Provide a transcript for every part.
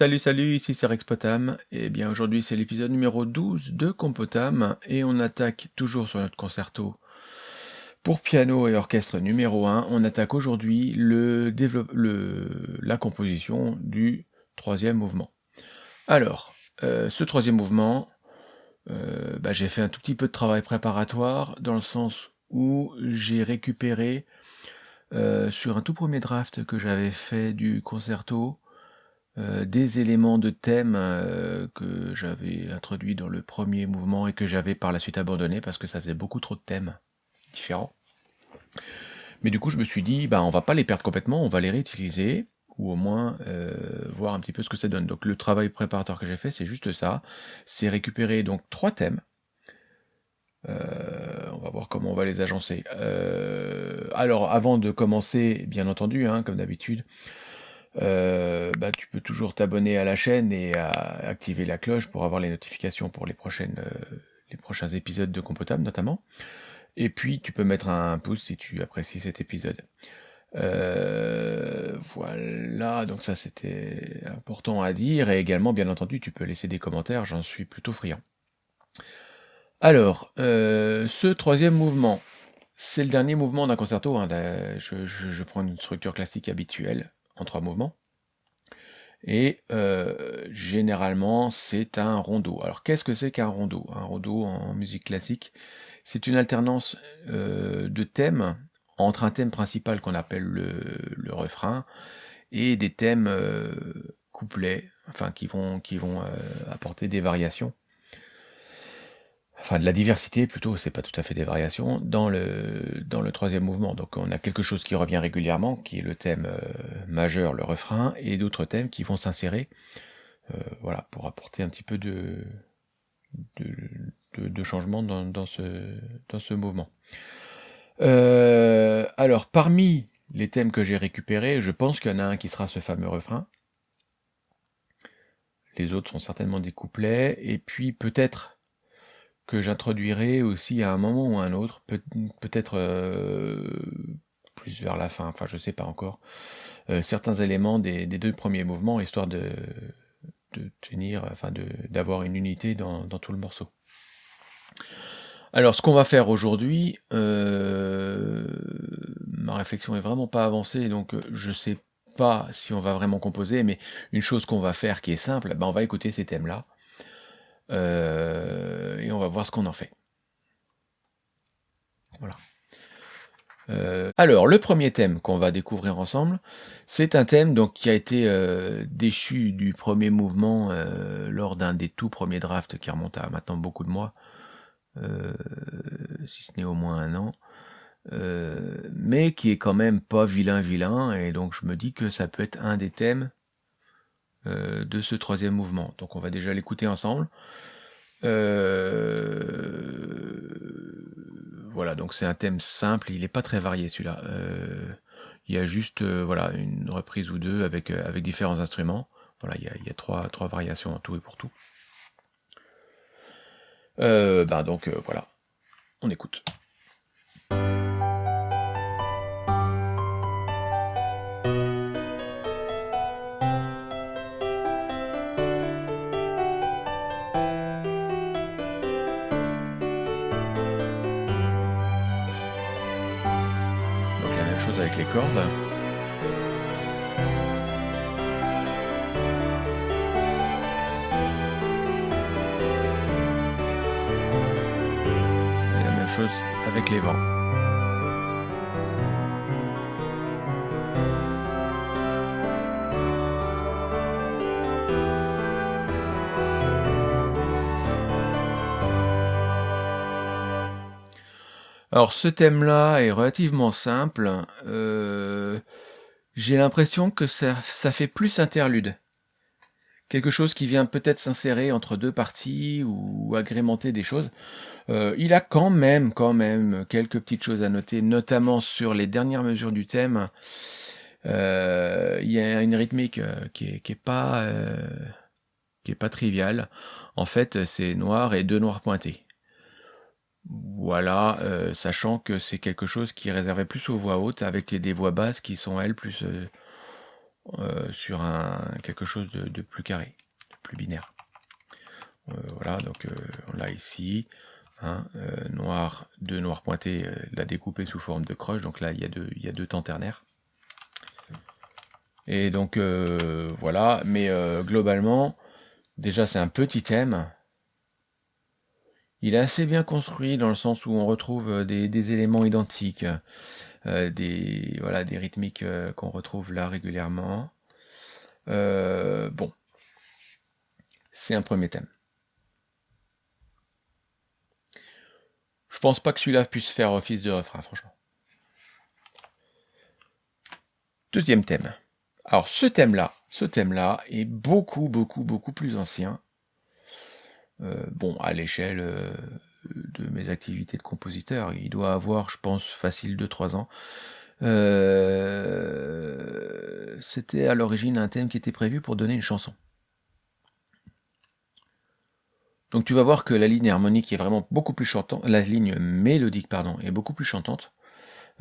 Salut salut, ici c'est Rex Potam, et bien aujourd'hui c'est l'épisode numéro 12 de Compotam, et on attaque toujours sur notre concerto pour piano et orchestre numéro 1, on attaque aujourd'hui le, le, la composition du troisième mouvement. Alors, euh, ce troisième mouvement, euh, bah, j'ai fait un tout petit peu de travail préparatoire, dans le sens où j'ai récupéré euh, sur un tout premier draft que j'avais fait du concerto, euh, des éléments de thème euh, que j'avais introduits dans le premier mouvement et que j'avais par la suite abandonné parce que ça faisait beaucoup trop de thèmes différents. Mais du coup, je me suis dit, bah, on va pas les perdre complètement, on va les réutiliser, ou au moins euh, voir un petit peu ce que ça donne. Donc le travail préparateur que j'ai fait, c'est juste ça, c'est récupérer donc trois thèmes. on va voir comment on va les agencer. alors, avant de commencer, bien entendu, hein, comme d'habitude, euh, bah, tu peux toujours t'abonner à la chaîne et activer la cloche pour avoir les notifications pour les, prochaines, euh, les prochains épisodes de Compotable notamment. Et puis tu peux mettre un pouce si tu apprécies cet épisode. Euh, voilà, donc ça c'était important à dire. Et également, bien entendu, tu peux laisser des commentaires, j'en suis plutôt friand. Alors, ce troisième mouvement, c'est le dernier mouvement d'un concerto. Hein, je prends une structure classique habituelle trois mouvements. Et euh, généralement, c'est un rondo. Alors, qu'est-ce que c'est qu'un rondo? Un rondo en musique classique, c'est une alternance euh, de thèmes entre un thème principal qu'on appelle le, refrain et des thèmes euh, couplets, enfin qui vont, qui vont apporter des variations enfin de la diversité plutôt, c'est pas tout à fait des variations, dans le, dans le troisième mouvement. Donc on a quelque chose qui revient régulièrement, qui est le thème euh, majeur, le refrain, et d'autres thèmes qui vont s'insérer, euh, voilà, pour apporter un petit peu de, de, changement dans, ce, dans ce mouvement. Euh, alors parmi les thèmes que j'ai récupérés, je pense qu'il y en a un qui sera ce fameux refrain. Les autres sont certainement des couplets, et puis peut-être que j'introduirai aussi à un moment ou à un autre, peut-être euh, plus vers la fin, enfin je sais pas encore, euh, certains éléments des, deux premiers mouvements, histoire de, tenir, enfin d'avoir une unité dans, tout le morceau. Alors ce qu'on va faire aujourd'hui, euh, ma réflexion est vraiment pas avancée, donc je sais pas si on va vraiment composer, mais une chose qu'on va faire qui est simple, ben on va écouter ces thèmes-là, euh, et on va voir ce qu'on en fait. Voilà. Euh, alors, le premier thème qu'on va découvrir ensemble, c'est un thème donc, qui a été euh, déchu du premier mouvement lors d'un des tout premiers drafts qui remonte à maintenant beaucoup de mois, si ce n'est au moins un an, mais qui est quand même pas vilain vilain, et donc je me dis que ça peut être un des thèmes de ce troisième mouvement. Donc on va déjà l'écouter ensemble. Euh, voilà, donc c'est un thème simple, il n'est pas très varié celui-là. Euh, il y a juste voilà, une reprise ou deux avec, différents instruments. Voilà, il y a, trois, variations en tout et pour tout. ben donc voilà, on écoute. Avec les cordes. Et la même chose avec les vents. Alors ce thème-là est relativement simple. Euh, j'ai l'impression que ça, fait plus interlude. Quelque chose qui vient peut-être s'insérer entre deux parties ou agrémenter des choses. Euh, il a quand même, quand même, quelques petites choses à noter, notamment sur les dernières mesures du thème. Euh, il y a une rythmique qui est, pas qui est pas triviale. En fait, c'est noir et deux noirs pointés. Voilà, euh, sachant que c'est quelque chose qui est réservé plus aux voix hautes, avec des voix basses qui sont, elles, plus... Euh, euh, sur un quelque chose de, plus carré, de plus binaire. Voilà, donc on l'a ici. Hein, noir, deux noirs pointés, l'a découpé sous forme de croche, donc là il y a deux, il y a deux temps ternaires. Et donc voilà, mais globalement, déjà c'est un petit thème, il est assez bien construit dans le sens où on retrouve euh, des, éléments identiques, euh, des, voilà, rythmiques euh, qu'on retrouve là régulièrement. bon, c'est un premier thème. Je pense pas que celui-là puisse faire office de refrain, franchement. Deuxième thème. Alors ce thème-là, ce thème-là est beaucoup, beaucoup, beaucoup plus ancien. Euh, bon, à l'échelle euh, de mes activités de compositeur, il doit avoir, je pense, facile de 3 ans. Euh, c'était à l'origine un thème qui était prévu pour donner une chanson. Donc tu vas voir que la ligne harmonique est vraiment beaucoup plus chantante, la ligne mélodique pardon, est beaucoup plus chantante.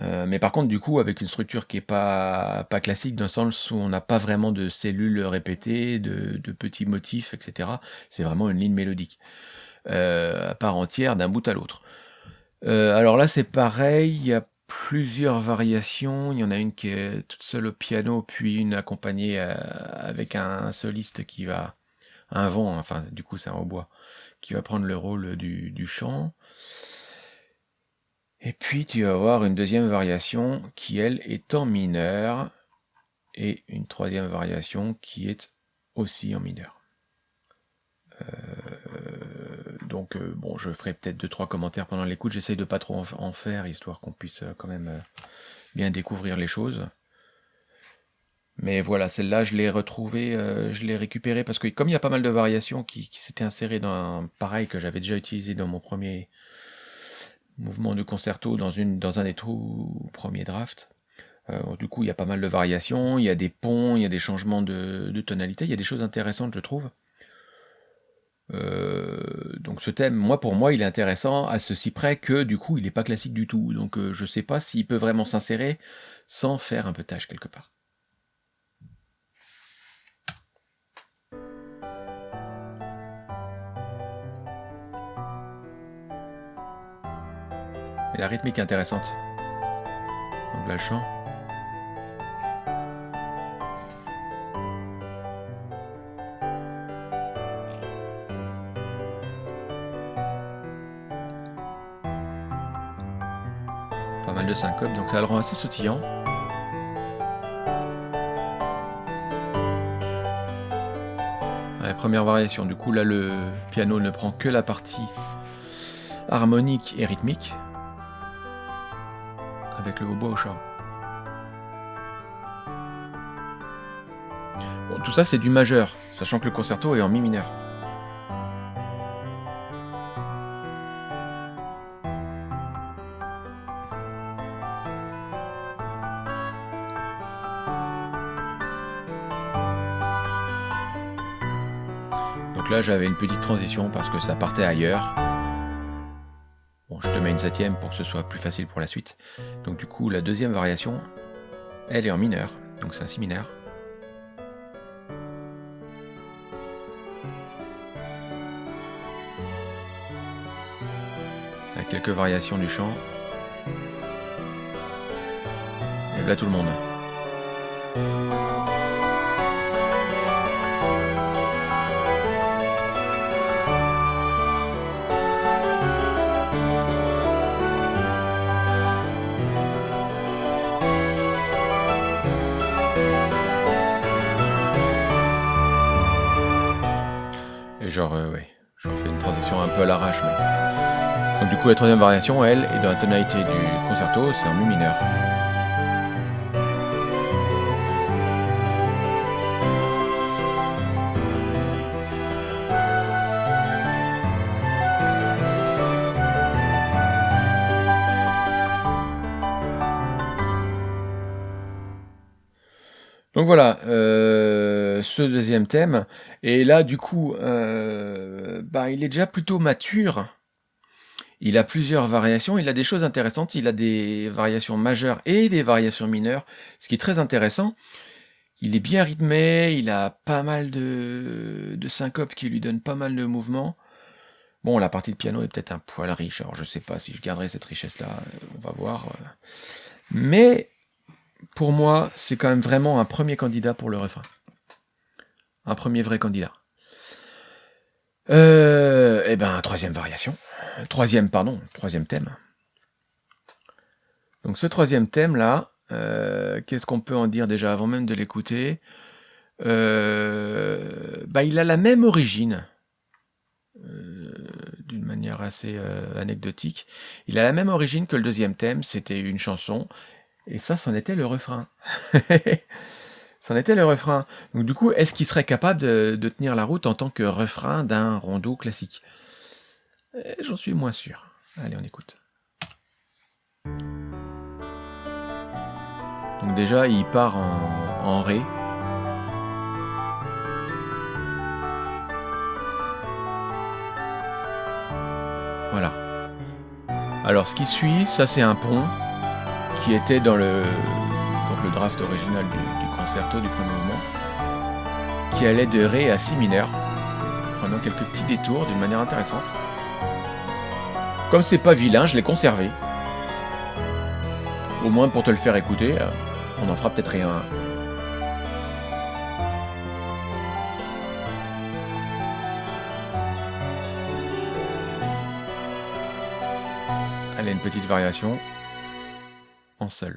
Euh, mais par contre, du coup, avec une structure qui est pas, classique, dans le sens où on n'a pas vraiment de cellules répétées, de, petits motifs, etc. C'est vraiment une ligne mélodique, euh, à part entière, d'un bout à l'autre. Euh, alors là, c'est pareil, il y a plusieurs variations. Il y en a une qui est toute seule au piano, puis une accompagnée avec un soliste qui va... un vent, enfin, du coup, c'est un hautbois, qui va prendre le rôle du, du chant. Et puis tu vas avoir une deuxième variation qui, elle, est en mineur, et une troisième variation qui est aussi en mineur. Euh, donc euh, bon, je ferai peut-être deux trois commentaires pendant l'écoute. J'essaye de pas trop en, faire, histoire qu'on puisse euh, quand même bien découvrir les choses. Mais voilà, celle-là, je l'ai retrouvée, je l'ai récupérée parce que comme il y a pas mal de variations qui, qui s'étaient insérées dans un pareil que j'avais déjà utilisé dans mon premier mouvement de concerto dans, un des tout premiers drafts. Euh, du coup, il y a pas mal de variations, il y a des ponts, il y a des changements de, tonalité, il y a des choses intéressantes, je trouve. Euh, donc ce thème, moi pour moi, il est intéressant à ceci près que du coup, il n'est pas classique du tout. Donc euh, je sais pas s'il peut vraiment s'insérer sans faire un peu tâche quelque part. La rythmique est intéressante. Donc là, le chant. Pas mal de syncope, donc ça le rend assez sautillant. La première variation, du coup là le piano ne prend que la partie harmonique et rythmique le hautbois au chant. Bon, tout ça c'est du majeur, sachant que le concerto est en mi mineur. Donc là j'avais une petite transition parce que ça partait ailleurs je te mets une septième pour que ce soit plus facile pour la suite. Donc du coup, la deuxième variation, elle est en mineur, donc c'est un si mineur. Avec quelques variations du chant. Et voilà tout le monde. Genre, euh, ouais, je refais une transition un peu à l'arrache, mais... Donc du coup, la troisième variation, elle, est dans la tonalité du concerto, c'est en mi mineur. Deuxième thème. Et là, du coup, euh, bah, il est déjà plutôt mature. Il a plusieurs variations, il a des choses intéressantes, il a des variations majeures et des variations mineures, ce qui est très intéressant. il est bien rythmé, il a pas mal de, de syncopes qui lui donnent pas mal de mouvements. Bon, la partie de piano est peut-être un poil riche, alors je sais pas si je garderai cette richesse-là, euh, on va voir. Euh. Mais, pour moi, c'est quand même vraiment un premier candidat pour le refrain. Un premier vrai candidat. Euh, eh ben, troisième variation. Troisième, pardon, troisième thème. Donc ce troisième thème-là, euh, qu'est-ce qu'on peut en dire déjà avant même de l'écouter? Euh, bah, Il a la même origine, euh, d'une manière assez anecdotique. Il a la même origine que le deuxième thème, c'était une chanson, et ça, c'en était le refrain. c'en était le refrain. Donc du coup, est-ce qu'il serait capable de, tenir la route en tant que refrain d'un rondeau classique? J'en suis moins sûr. Allez, on écoute. Donc déjà, il part en, Ré. Voilà. Alors ce qui suit, ça c'est un pont qui était dans le, donc le draft original du, concerto du premier mouvement, qui allait de Ré à Si mineur, prenant quelques petits détours d'une manière intéressante. Comme c'est pas vilain, je l'ai conservé. Au moins pour te le faire écouter. Euh, on en fera peut-être rien. Allez, une petite variation en sol.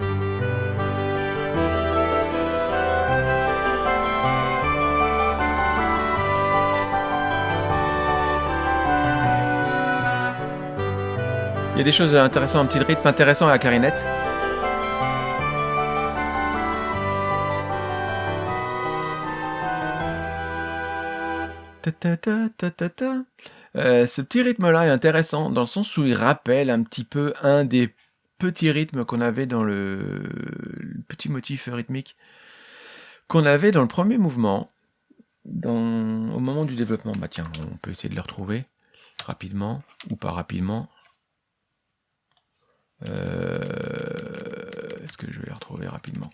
Des choses intéressantes, un petit rythme intéressant à la clarinette. Euh, ce petit rythme-là est intéressant dans le sens où il rappelle un petit peu un des petits rythmes qu'on avait dans le, petit motif rythmique qu'on avait dans le premier mouvement, au moment du développement. Bah tiens, on peut essayer de le retrouver rapidement ou pas rapidement. Euh, est-ce que je vais le retrouver rapidement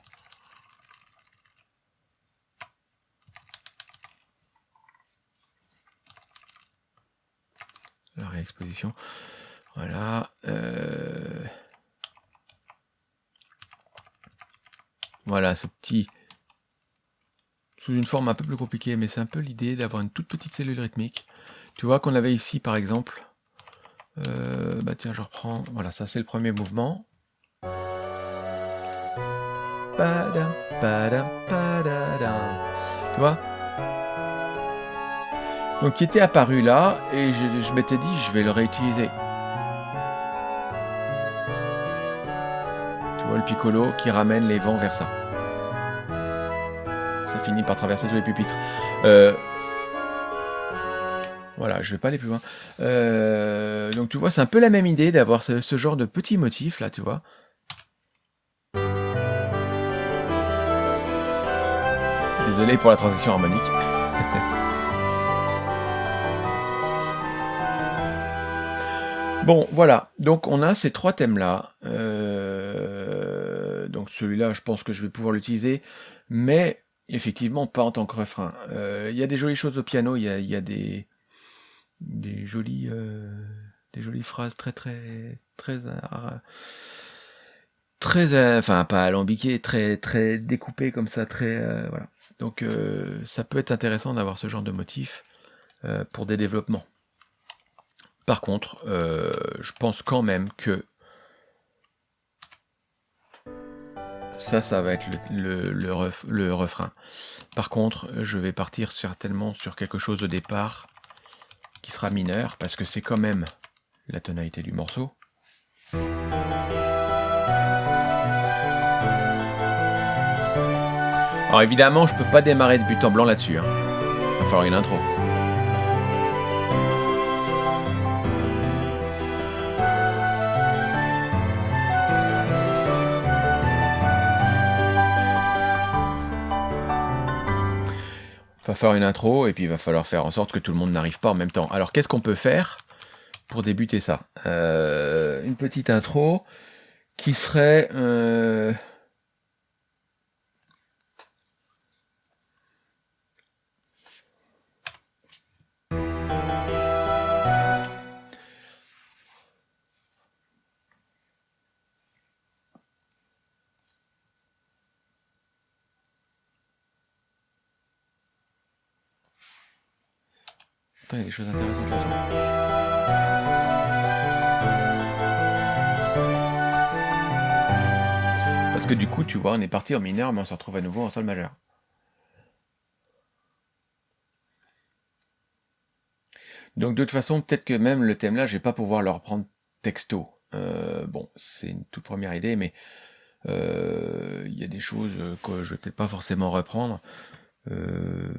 la réexposition. Voilà. Euh, voilà, ce petit... Sous une forme un peu plus compliquée, mais c'est un peu l'idée d'avoir une toute petite cellule rythmique. Tu vois qu'on avait ici, par exemple... Euh, bah tiens, je reprends... Voilà, ça c'est le premier mouvement. Tu vois? Donc qui était apparu là, et je, m'étais dit, je vais le réutiliser. Tu vois le piccolo qui ramène les vents vers ça. Ça finit par traverser tous les pupitres. Euh, voilà, je vais pas aller plus loin. Euh, donc tu vois, c'est un peu la même idée d'avoir ce, genre de petits motifs là, tu vois. Désolé pour la transition harmonique. Bon, voilà. Donc, on a ces trois thèmes-là. Euh, donc, celui-là, je pense que je vais pouvoir l'utiliser. Mais, effectivement, pas en tant que refrain. Euh, il y a des jolies choses au piano. Il y a, des, des, jolies, euh, des jolies phrases très, très, très... très, enfin, pas alambiquées, très, très découpées comme ça, très... voilà. Donc, ça peut être intéressant d'avoir ce genre de motif pour des développements. Par contre, euh, je pense quand même que ça, ça va être le, refrain. Par contre, je vais partir certainement sur quelque chose au départ qui sera mineur, parce que c'est quand même la tonalité du morceau. Alors évidemment, je peux pas démarrer de but en blanc là-dessus. Hein. Il va falloir une intro. Faire une intro et puis il va falloir faire en sorte que tout le monde n'arrive pas en même temps. Alors qu'est-ce qu'on peut faire pour débuter ça? Euh, Une petite intro qui serait... Euh, il y a des choses intéressantes là-dessus. Parce que du coup, tu vois, on est parti en mineur, mais on se retrouve à nouveau en sol majeur. Donc de toute façon, peut-être que même le thème là, je vais pas pouvoir le reprendre texto. Euh, bon, c'est une toute première idée, mais euh, il y a des choses que je vais peut-être pas forcément reprendre. Euh,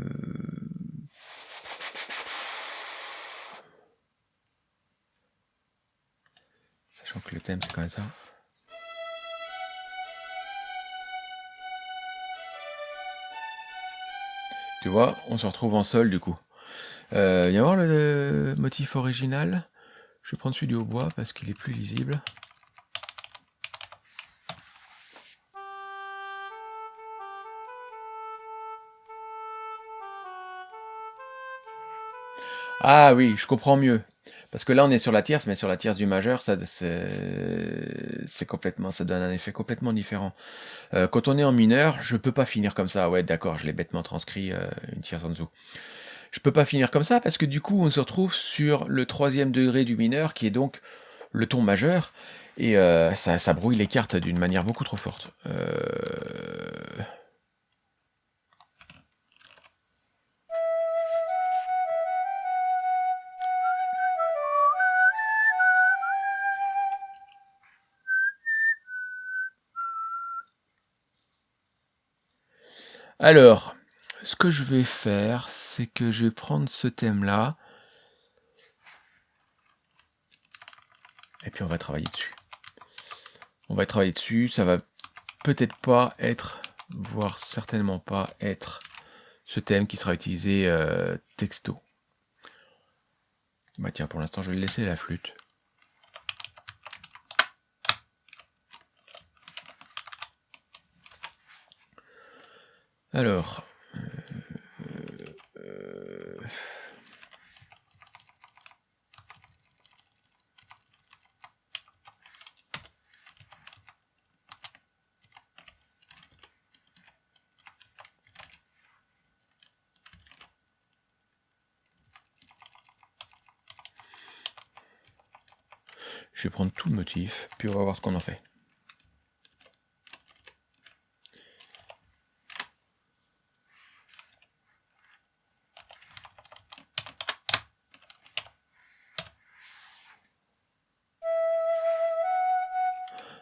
Sachant que le thème c'est quand ça. Tu vois, on se retrouve en sol du coup. Euh, viens voir le motif original. Je vais prendre celui du hautbois parce qu'il est plus lisible. Ah oui, je comprends mieux. Parce que là, on est sur la tierce, mais sur la tierce du majeur, ça, c'est complètement, ça donne un effet complètement différent. Euh, quand on est en mineur, je peux pas finir comme ça. Ouais, d'accord, je l'ai bêtement transcrit euh, une tierce en dessous. Je peux pas finir comme ça parce que du coup, on se retrouve sur le troisième degré du mineur, qui est donc le ton majeur, et euh, ça, ça, brouille les cartes d'une manière beaucoup trop forte. Alors, ce que je vais faire, c'est que je vais prendre ce thème-là. Et puis on va travailler dessus. On va travailler dessus, ça va peut-être pas être, voire certainement pas être ce thème qui sera utilisé euh, texto. Bah tiens, pour l'instant, je vais laisser la flûte. Alors, euh, je vais prendre tout le motif, puis on va voir ce qu'on en fait.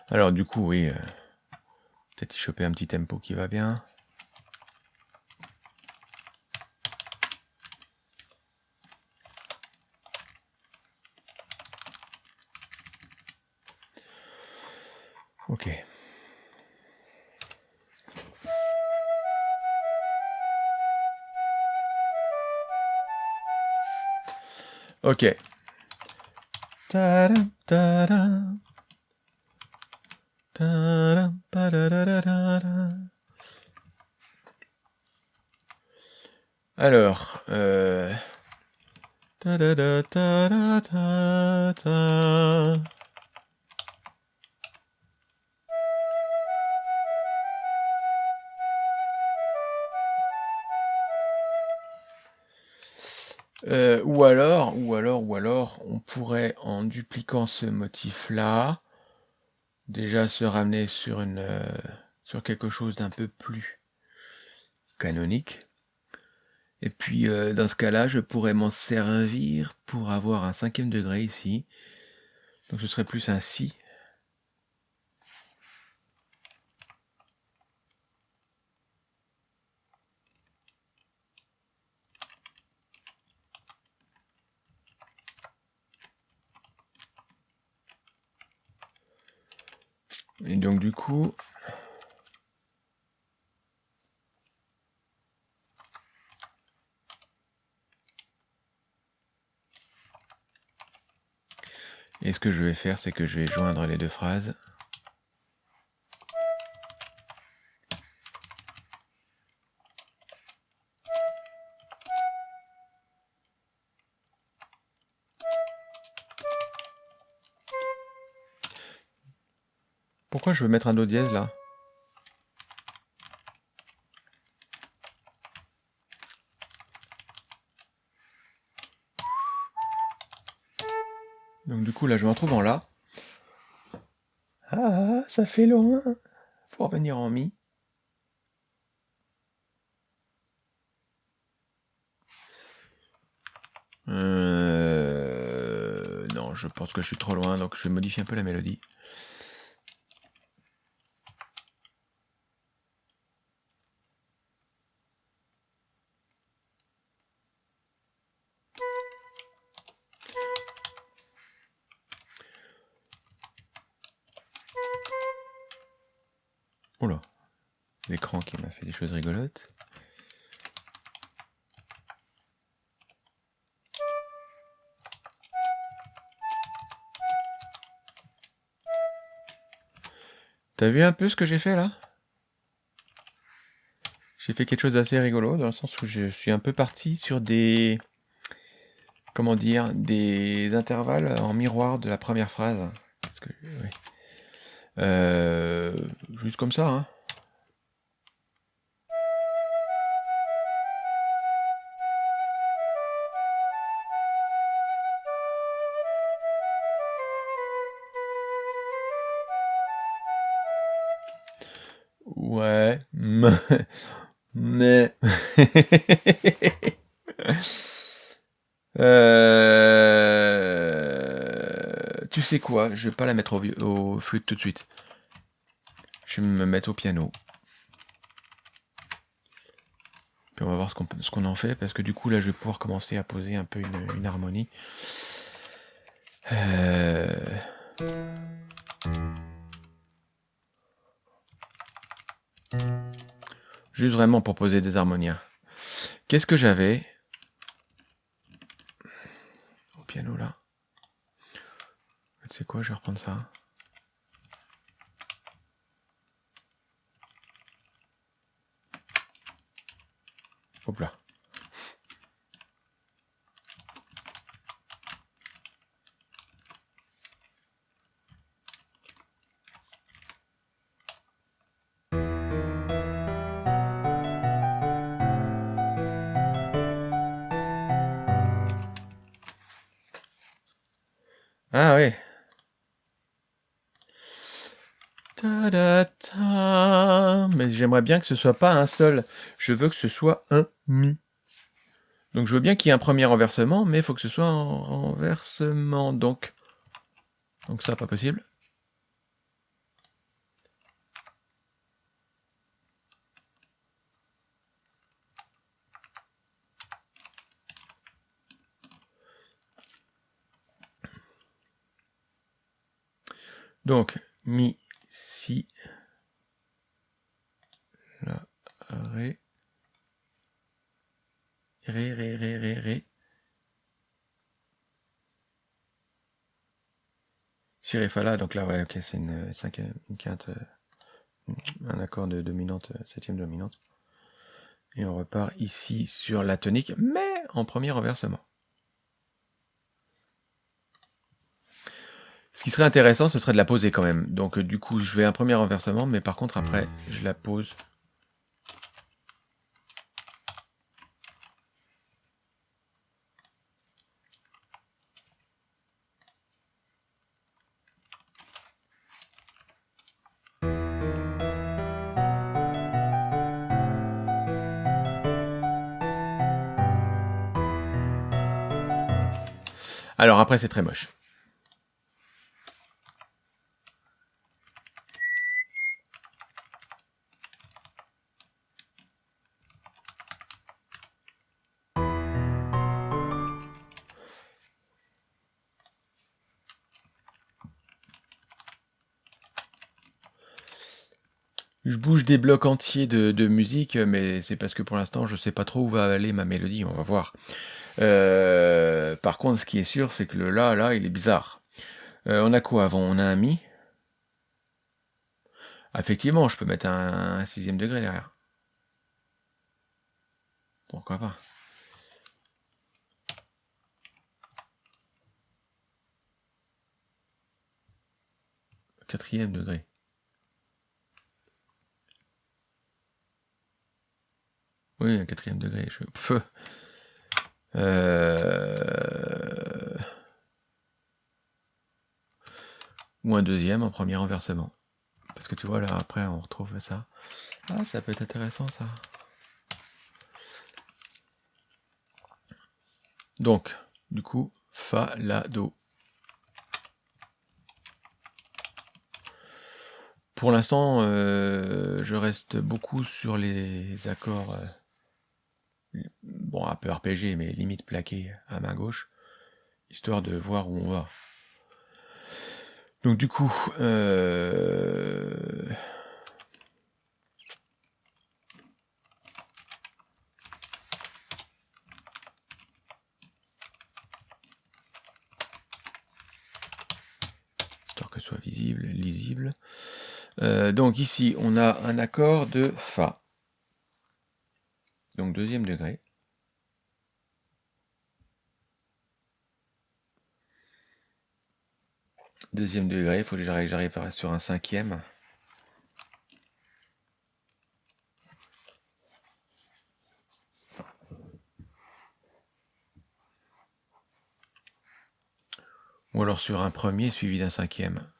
Alors du coup, oui, euh, peut-être y choper un petit tempo qui va bien. Ok. Ok. Ce motif-là, déjà se ramener sur, une, euh, sur quelque chose d'un peu plus canonique. Et puis euh, dans ce cas-là, je pourrais m'en servir pour avoir un cinquième degré ici. Donc ce serait plus un si. Et donc du coup, et ce que je vais faire, c'est que je vais joindre les deux phrases. Je veux mettre un Do dièse là Donc du coup là je me retrouve en La. Ah, ça fait loin. Faut revenir en Mi. Euh, non, je pense que je suis trop loin, donc je vais modifier un peu la mélodie. Oula, l'écran qui m'a fait des choses rigolotes. T'as vu un peu ce que j'ai fait là? J'ai fait quelque chose d'assez rigolo, dans le sens où je suis un peu parti sur des... Comment dire Des intervalles en miroir de la première phrase. Euh, juste comme ça, hein. Ouais, mais... Euh, tu sais quoi, je vais pas la mettre au, au flûte tout de suite. Me mettre au piano. Puis on va voir ce qu'on en fait, parce que du coup là je vais pouvoir commencer à poser un peu une, harmonie. Euh... Juste vraiment pour poser des harmoniens. Qu'est-ce que j'avais Au piano là? Sais quoi, je vais reprendre ça. Hop. Ah Mais j'aimerais bien que ce soit pas un sol. Je veux que ce soit un mi. Donc je veux bien qu'il y ait un premier renversement, mais il faut que ce soit un renversement. Donc, donc ça, pas possible. Donc, mi, si, la, ré, ré, ré, ré, ré, ré, si, ré, fa, la, donc là, ouais, ok, c'est une, cinquième, une quinte, euh, un accord de dominante, euh, septième dominante. Et on repart ici sur la tonique, mais en premier renversement. Qui serait intéressant, ce serait de la poser quand même. Donc euh, du coup, je vais un premier renversement, mais par contre après, je la pose. Alors après, c'est très moche. Je bouge des blocs entiers de, musique, mais c'est parce que pour l'instant, je sais pas trop où va aller ma mélodie, on va voir. Euh, par contre, ce qui est sûr, c'est que le La, là, il est bizarre. Euh, on a quoi avant? On a un Mi? Effectivement, je peux mettre un, sixième degré derrière. Pourquoi pas? Quatrième degré. Oui, un quatrième degré. Je... Euh... ou un deuxième en premier renversement. Parce que tu vois, là, après, on retrouve ça. Ah, ça peut être intéressant, ça. Donc, du coup, Fa, La, Do. Pour l'instant, euh, je reste beaucoup sur les accords, euh, bon, un peu RPG, mais limite plaqués à main gauche, histoire de voir où on va. Donc du coup, euh, histoire que ce soit visible, lisible. Euh, donc ici, on a un accord de Fa. Donc deuxième degré. Deuxième degré, il faut que j'arrive sur un cinquième. Ou alors sur un premier suivi d'un cinquième.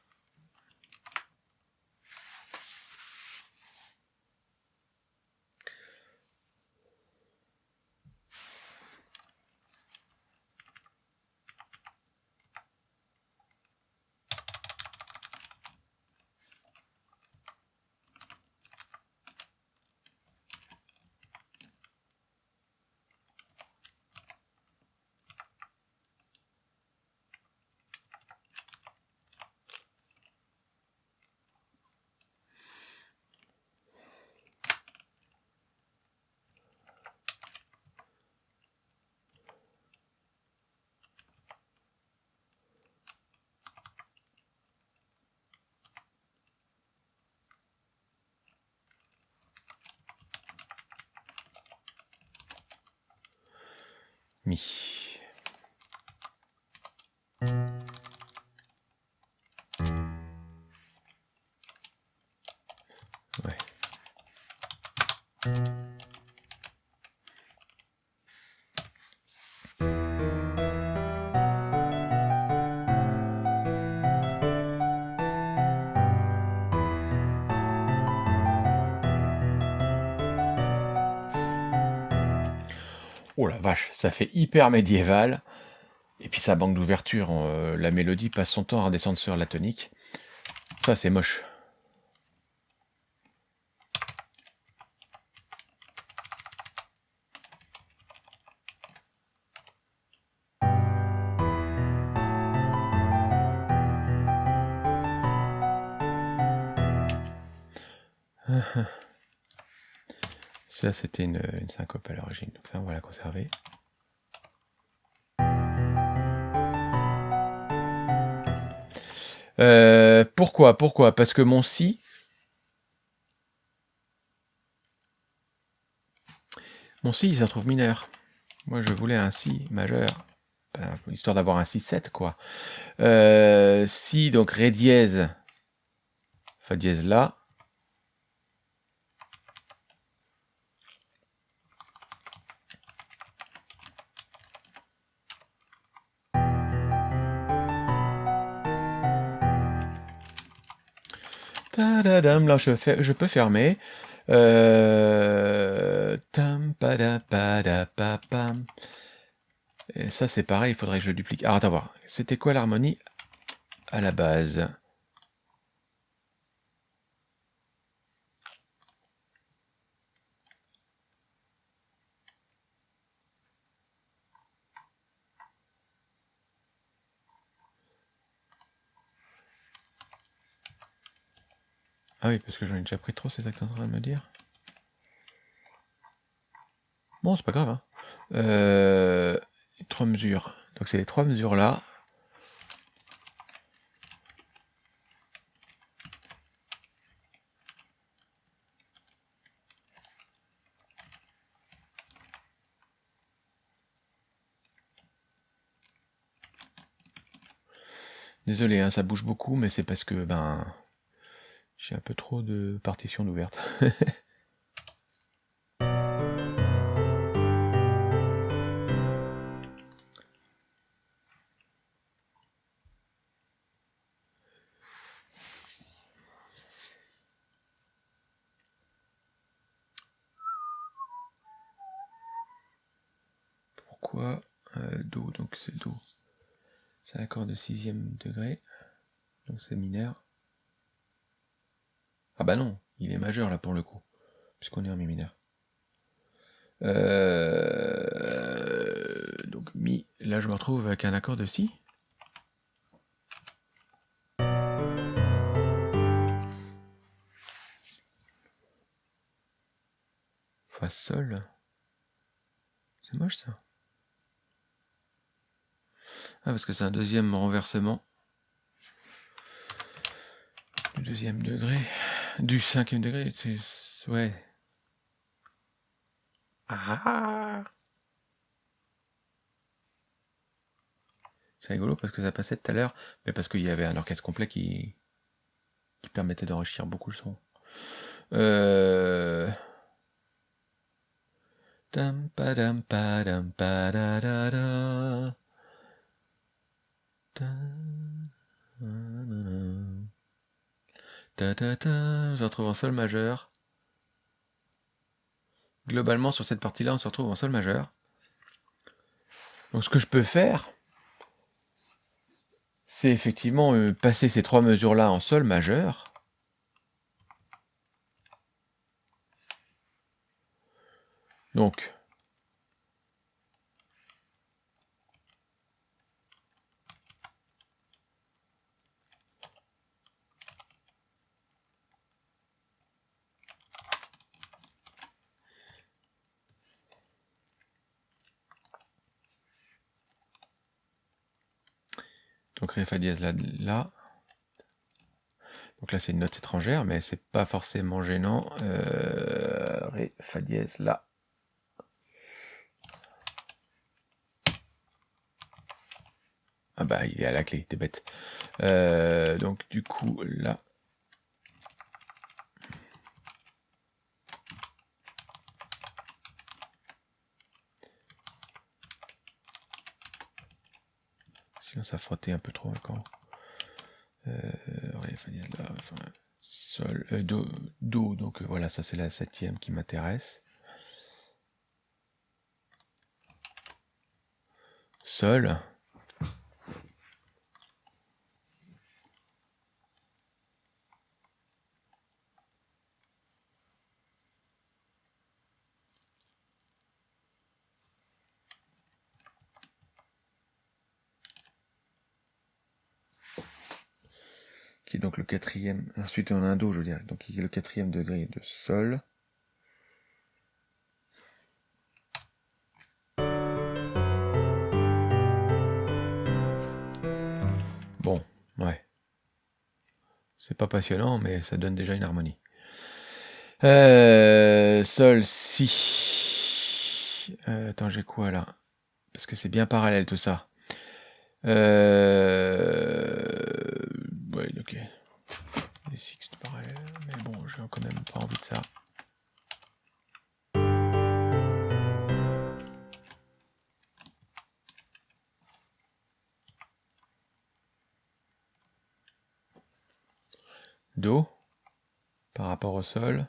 Mi. Oh la vache, ça fait hyper médiéval. Et puis ça manque d'ouverture. euh, la mélodie passe son temps à redescendre sur la tonique. Ça, c'est moche. Ça, c'était une, syncope à l'origine, donc ça, on va la conserver. Euh, pourquoi Pourquoi? Parce que mon si... Mon si, il se retrouve mineur. Moi, je voulais un si majeur. Histoire d'avoir un si-7, quoi. Euh, si, donc, ré dièse, fa dièse là. Là je, peux fermer. Euh... Et ça c'est pareil, il faudrait que je duplique. Alors attends voir, c'était quoi l'harmonie à la base? Ah oui, parce que j'en ai déjà pris trop, que tu en train de me dire Bon, c'est pas grave. Hein. Euh, trois mesures. Donc c'est les trois mesures là. Désolé, hein, ça bouge beaucoup, mais c'est parce que ben j'ai un peu trop de partitions ouvertes. Pourquoi euh, Do? Donc c'est Do. C'est un accord de sixième degré. Donc c'est mineur. Ah bah non, il est majeur là pour le coup, puisqu'on est en mi mineur. Euh, donc mi, là je me retrouve avec un accord de si. Fa sol. C'est moche ça. Ah parce que c'est un deuxième renversement. Du deuxième degré. Du cinquième degré. C'est. Ouais. Ah C'est rigolo parce que ça passait tout à l'heure, mais parce qu'il y avait un orchestre complet qui, qui permettait d'enrichir beaucoup le son. Euh... Je retrouve en sol majeur. Globalement, sur cette partie-là, on se retrouve en sol majeur. Donc ce que je peux faire, c'est effectivement euh, passer ces trois mesures-là en sol majeur. Donc, Donc Ré Fa dièse là, là. Donc là c'est une note étrangère, mais c'est pas forcément gênant. Euh, Ré Fa dièse là. Ah bah il est à la clé, t'es bête. Euh, donc du coup là. Ça frottait un peu trop encore. Euh, sol, euh, do, do, donc voilà, ça c'est la septième qui m'intéresse. Sol. Donc le quatrième, ensuite on a un Do, je veux dire, donc qui le quatrième degré de Sol. Bon, ouais. C'est pas passionnant, mais ça donne déjà une harmonie. Euh, sol, Si. Euh, attends, j'ai quoi là? Parce que c'est bien parallèle tout ça. Euh... Ouais, ok. Les sixtes parallèles, mais bon, j'ai quand même pas envie de ça. Do, par rapport au sol,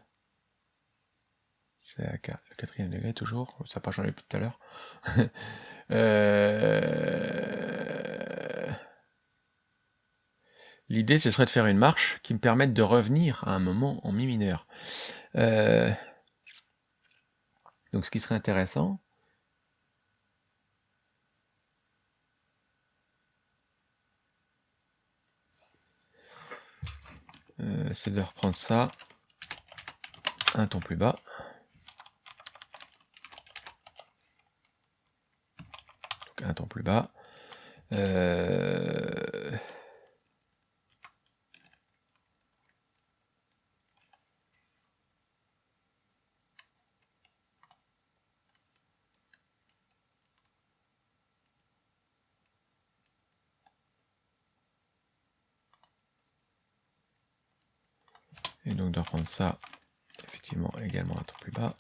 c'est le quatrième degré toujours, ça n'a pas changé depuis tout à l'heure. euh... L'idée, ce serait de faire une marche qui me permette de revenir à un moment en mi mineur. Euh... Donc ce qui serait intéressant, euh, c'est de reprendre ça un ton plus bas. Donc un ton plus bas. Euh... Et donc de reprendre ça, effectivement, également un ton plus bas.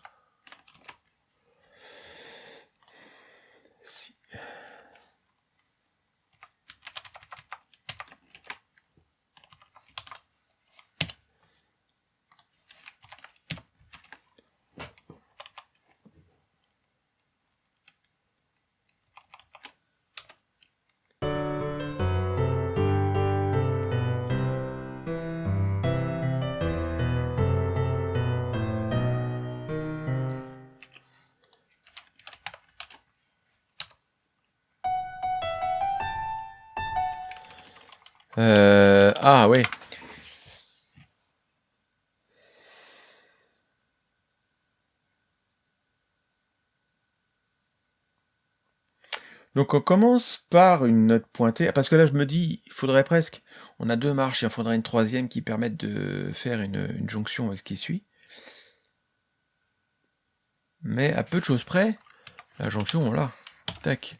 Donc on commence par une note pointée, parce que là je me dis, il faudrait presque, on a deux marches, il faudrait une troisième qui permette de faire une, jonction avec ce qui suit. Mais à peu de choses près, la jonction, on l'a. Tac.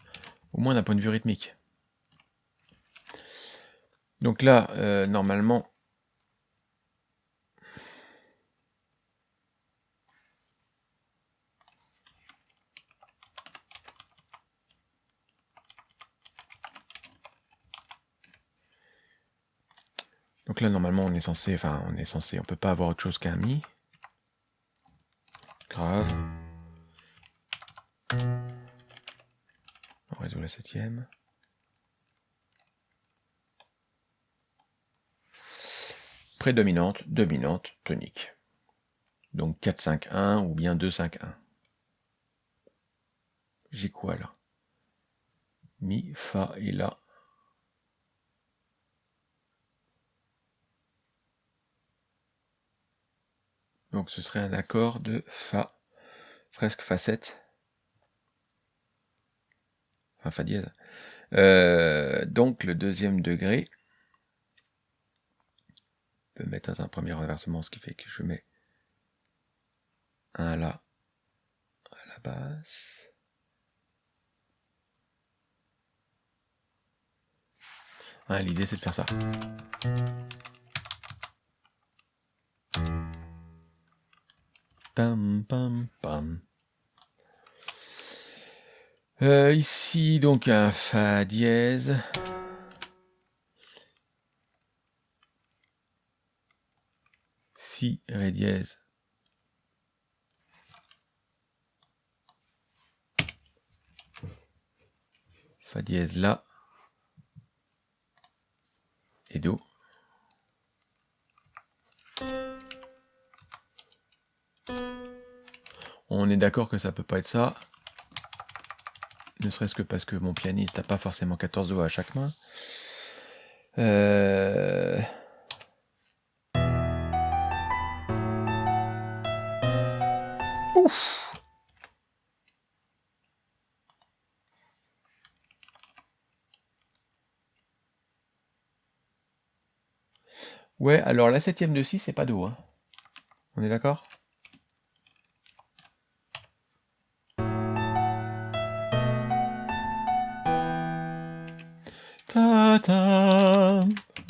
Au moins d'un point de vue rythmique. Donc là, euh, normalement, Donc là, normalement, on est censé, enfin, on est censé, on peut pas avoir autre chose qu'un mi. Grave. On résout la septième. Prédominante, dominante, tonique. Donc 4-5-1 ou bien 2-5-1. J'ai quoi là? Mi, Fa et La. Donc ce serait un accord de Fa, presque Fa7. Enfin Fa dièse. Euh, donc le deuxième degré peut mettre dans un premier renversement, ce qui fait que je mets un La à la basse. L'idée c'est de faire ça. Euh, ici, donc, un Fa dièse. Si, Ré dièse. Fa dièse là. Et Do. On est d'accord que ça peut pas être ça. Ne serait-ce que parce que mon pianiste n'a pas forcément 14 doigts à chaque main. Euh... Ouais, alors la septième de 6, c'est pas Do. Hein. On est d'accord?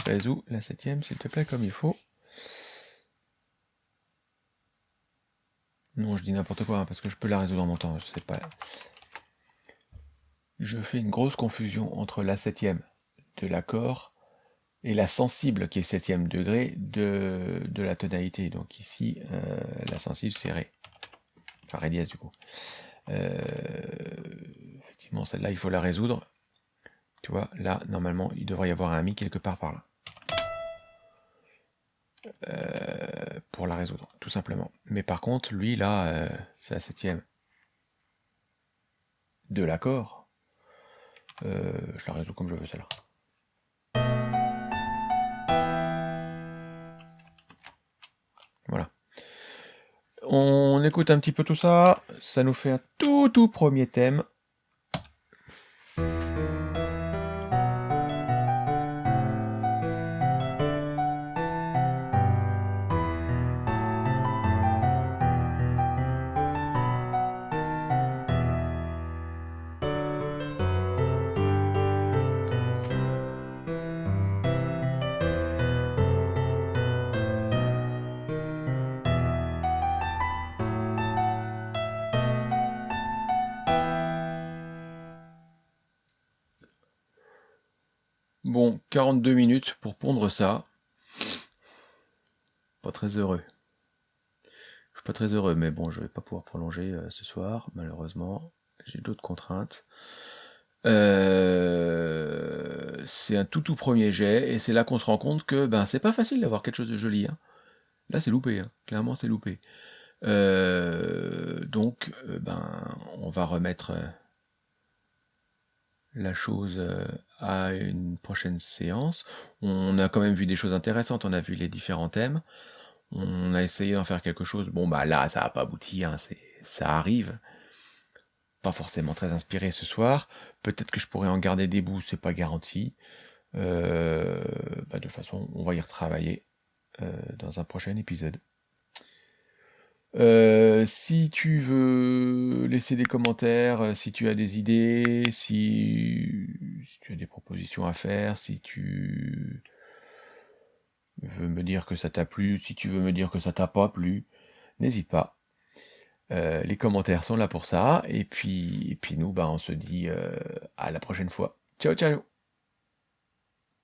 Résous la septième, s'il te plaît, comme il faut. Non, je dis n'importe quoi, hein, parce que je peux la résoudre en mon temps. Je sais pas. Je fais une grosse confusion entre la septième de l'accord et la sensible, qui est septième degré, de, de la tonalité. Donc ici, euh, la sensible, c'est Ré. Enfin, Ré dièse, du coup. Euh, effectivement, celle-là, il faut la résoudre. Tu vois, là, normalement, il devrait y avoir un Mi quelque part par là. Euh, pour la résoudre, tout simplement. Mais par contre, lui, là, euh, c'est la septième de l'accord. Euh, je la résous comme je veux, celle-là. Voilà. On écoute un petit peu tout ça. Ça nous fait un tout tout premier thème. Bon, 42 minutes pour pondre ça. Pas très heureux. Je suis pas très heureux, mais bon, je vais pas pouvoir prolonger euh, ce soir, malheureusement. J'ai d'autres contraintes. Euh, c'est un tout tout premier jet, et c'est là qu'on se rend compte que ben c'est pas facile d'avoir quelque chose de joli. Hein. Là c'est loupé, hein. clairement c'est loupé. Euh, donc ben on va remettre la chose à une prochaine séance. On a quand même vu des choses intéressantes, on a vu les différents thèmes. On a essayé d'en faire quelque chose. Bon, bah là, ça n'a pas abouti, hein, ça arrive. Pas forcément très inspiré ce soir. Peut-être que je pourrais en garder des bouts, c'est pas garanti. Euh, bah, de toute façon, on va y retravailler euh, dans un prochain épisode. Euh, si tu veux laisser des commentaires, si tu as des idées, si, tu as des propositions à faire, si tu veux me dire que ça t'a plu, si tu veux me dire que ça t'a pas plu, n'hésite pas. Euh, les commentaires sont là pour ça. Et puis, puis nous, bah, on se dit euh, à la prochaine fois. Ciao, ciao